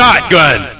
shotgun!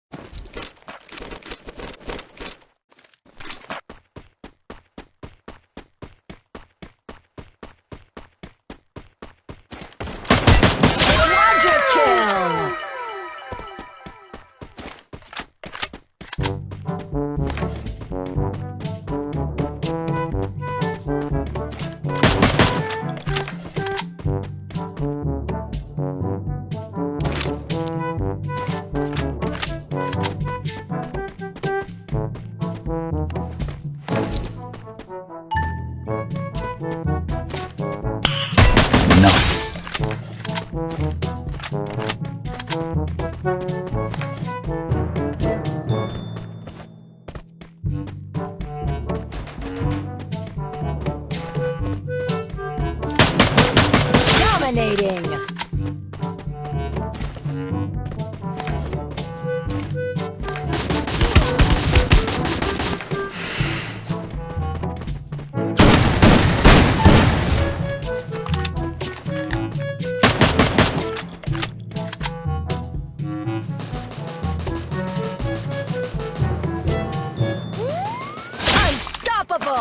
Mm-hmm.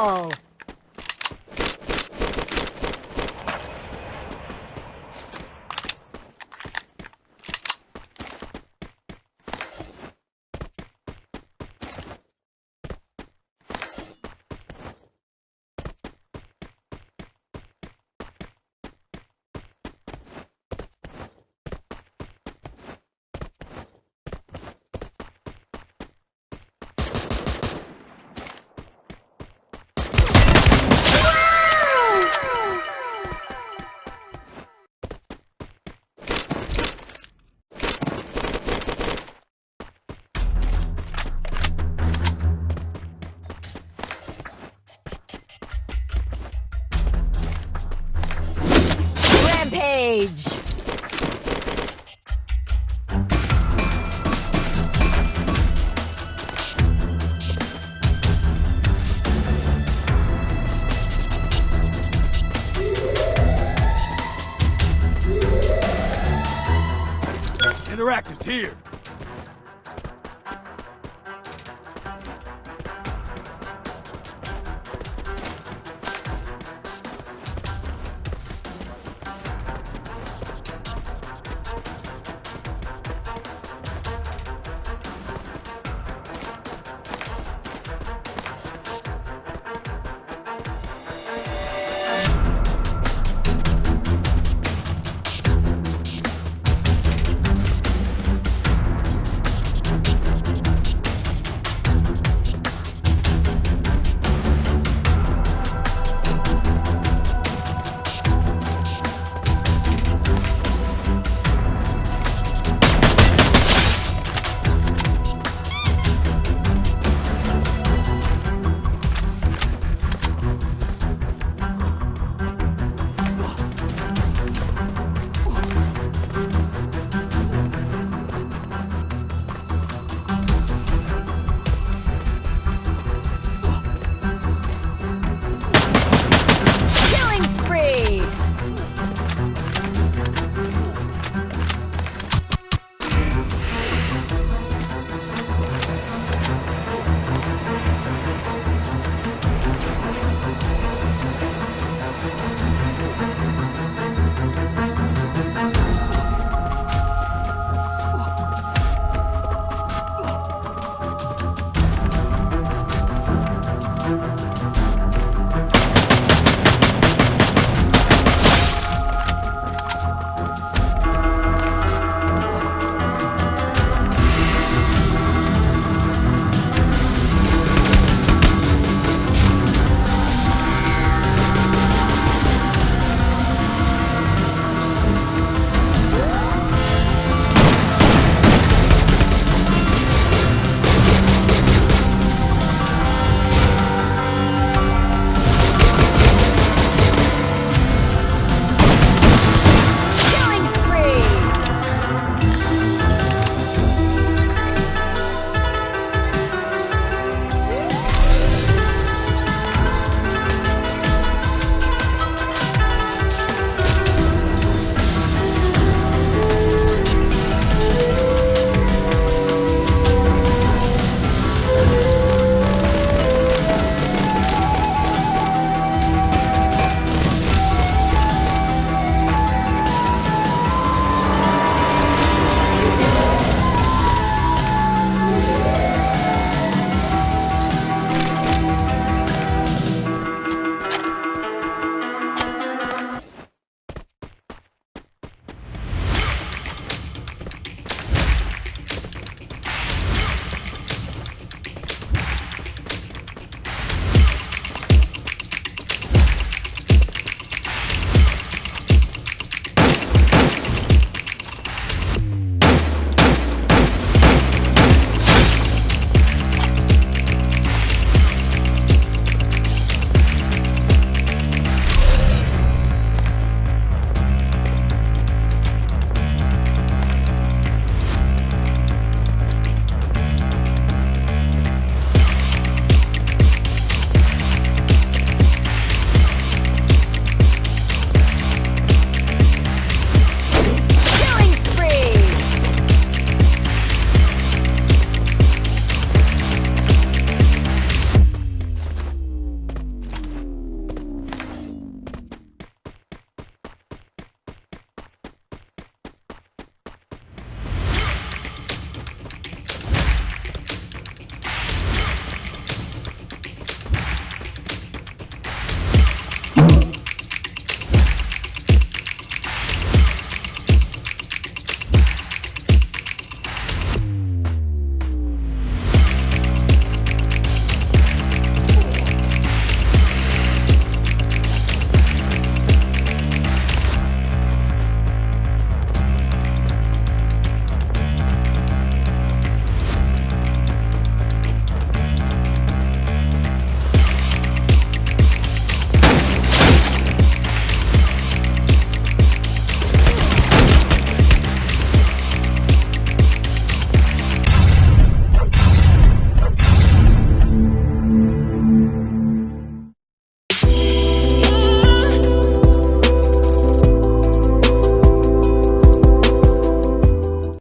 Unstoppable. Rampage. Interactive's here.